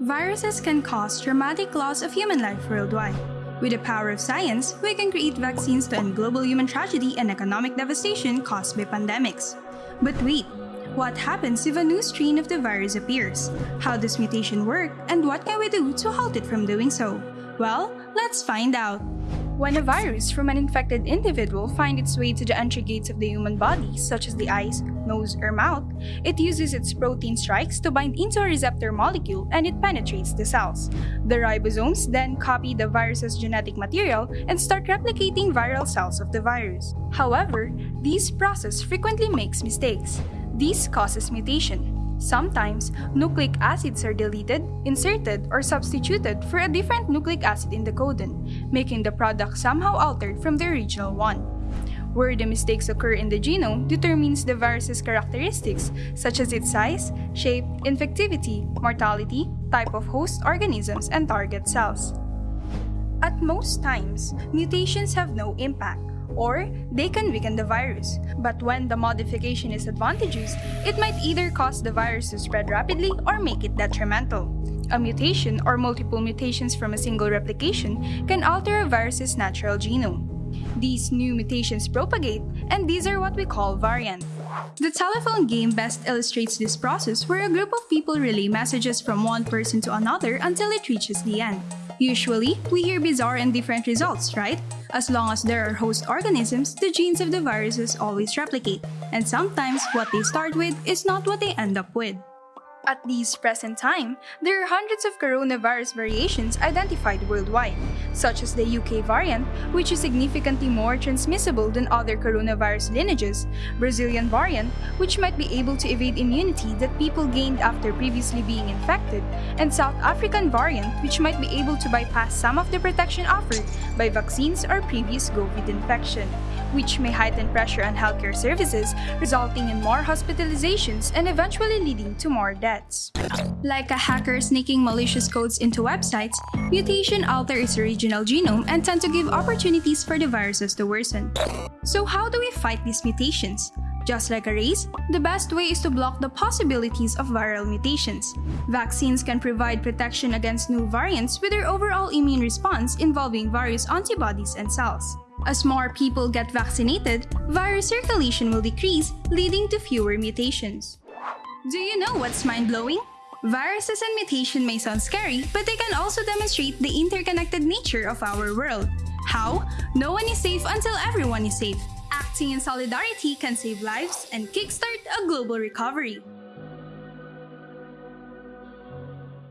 Viruses can cause dramatic loss of human life worldwide. With the power of science, we can create vaccines to end global human tragedy and economic devastation caused by pandemics. But wait, what happens if a new strain of the virus appears? How does mutation work, and what can we do to halt it from doing so? Well, let's find out. When a virus from an infected individual finds its way to the entry gates of the human body, such as the eyes, nose, or mouth, it uses its protein strikes to bind into a receptor molecule and it penetrates the cells. The ribosomes then copy the virus's genetic material and start replicating viral cells of the virus. However, this process frequently makes mistakes. This causes mutation. Sometimes, nucleic acids are deleted, inserted, or substituted for a different nucleic acid in the codon, making the product somehow altered from the original one. Where the mistakes occur in the genome determines the virus's characteristics, such as its size, shape, infectivity, mortality, type of host organisms, and target cells. At most times, mutations have no impact or they can weaken the virus. But when the modification is advantageous, it might either cause the virus to spread rapidly or make it detrimental. A mutation or multiple mutations from a single replication can alter a virus's natural genome. These new mutations propagate, and these are what we call variants. The telephone game best illustrates this process where a group of people relay messages from one person to another until it reaches the end. Usually, we hear bizarre and different results, right? As long as there are host organisms, the genes of the viruses always replicate, and sometimes what they start with is not what they end up with. At this present time, there are hundreds of coronavirus variations identified worldwide, such as the UK variant, which is significantly more transmissible than other coronavirus lineages, Brazilian variant, which might be able to evade immunity that people gained after previously being infected, and South African variant, which might be able to bypass some of the protection offered by vaccines or previous COVID infection which may heighten pressure on healthcare services, resulting in more hospitalizations and eventually leading to more deaths. Like a hacker sneaking malicious codes into websites, mutation alter its original genome and tend to give opportunities for the viruses to worsen. So how do we fight these mutations? Just like a race, the best way is to block the possibilities of viral mutations. Vaccines can provide protection against new variants with their overall immune response involving various antibodies and cells. As more people get vaccinated, virus circulation will decrease, leading to fewer mutations. Do you know what's mind-blowing? Viruses and mutation may sound scary, but they can also demonstrate the interconnected nature of our world. How? No one is safe until everyone is safe. Acting in solidarity can save lives and kickstart a global recovery.